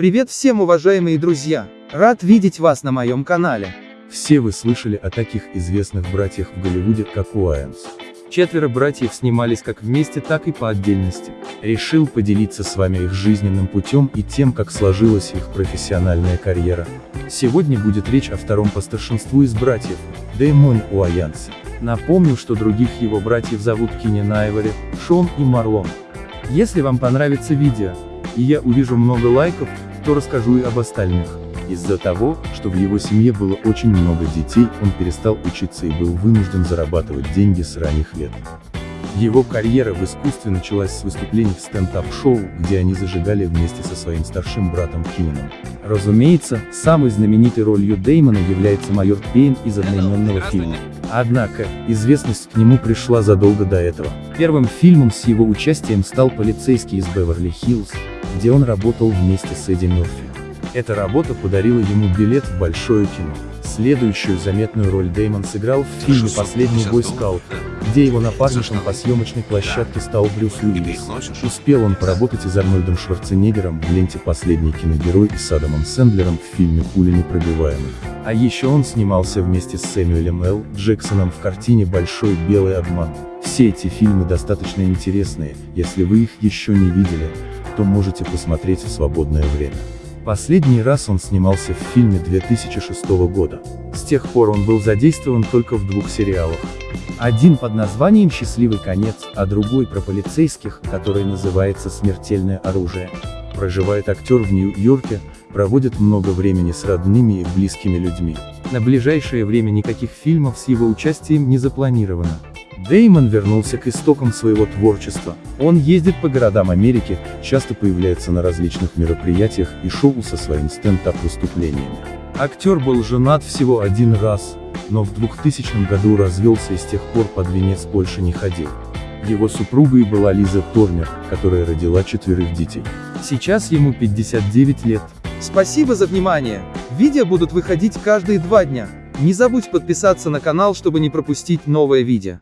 Привет всем уважаемые друзья! Рад видеть вас на моем канале. Все вы слышали о таких известных братьях в Голливуде, как Уайанс. Четверо братьев снимались как вместе, так и по отдельности. Решил поделиться с вами их жизненным путем и тем, как сложилась их профессиональная карьера. Сегодня будет речь о втором по старшинству из братьев, Дэймон Уайансе. Напомню, что других его братьев зовут Кинен Айвори, Шон и Марлон. Если вам понравится видео, и я увижу много лайков, то расскажу и об остальных. Из-за того, что в его семье было очень много детей, он перестал учиться и был вынужден зарабатывать деньги с ранних лет. Его карьера в искусстве началась с выступлений в стендап-шоу, где они зажигали вместе со своим старшим братом Киненом. Разумеется, самой знаменитой ролью Деймона является майор Пейн из одноименного фильма. Однако, известность к нему пришла задолго до этого. Первым фильмом с его участием стал «Полицейский из Беверли-Хиллз», где он работал вместе с Эдди Мерфи. Эта работа подарила ему билет в большое кино. Следующую заметную роль Деймон сыграл в фильме «Последний бойскаут», где его напарником по съемочной площадке стал Брюс Уиллис. Успел он поработать и с Арнольдом Шварценеггером в ленте «Последний киногерой» и с Адамом Сэндлером в фильме «Пуля непробиваемых». А еще он снимался вместе с Сэмюэлем Л. Джексоном в картине «Большой белый обман». Все эти фильмы достаточно интересные, если вы их еще не видели, то можете посмотреть в свободное время. Последний раз он снимался в фильме 2006 года. С тех пор он был задействован только в двух сериалах. Один под названием «Счастливый конец», а другой про полицейских, который называется «Смертельное оружие». Проживает актер в Нью-Йорке, проводит много времени с родными и близкими людьми. На ближайшее время никаких фильмов с его участием не запланировано. Деймон вернулся к истокам своего творчества. Он ездит по городам Америки, часто появляется на различных мероприятиях и шоу со своими стендап-выступлениями. Актер был женат всего один раз, но в 2000 году развелся и с тех пор под венец больше не ходил. Его супругой была Лиза Торнер, которая родила четверых детей. Сейчас ему 59 лет. Спасибо за внимание. Видео будут выходить каждые два дня. Не забудь подписаться на канал, чтобы не пропустить новое видео.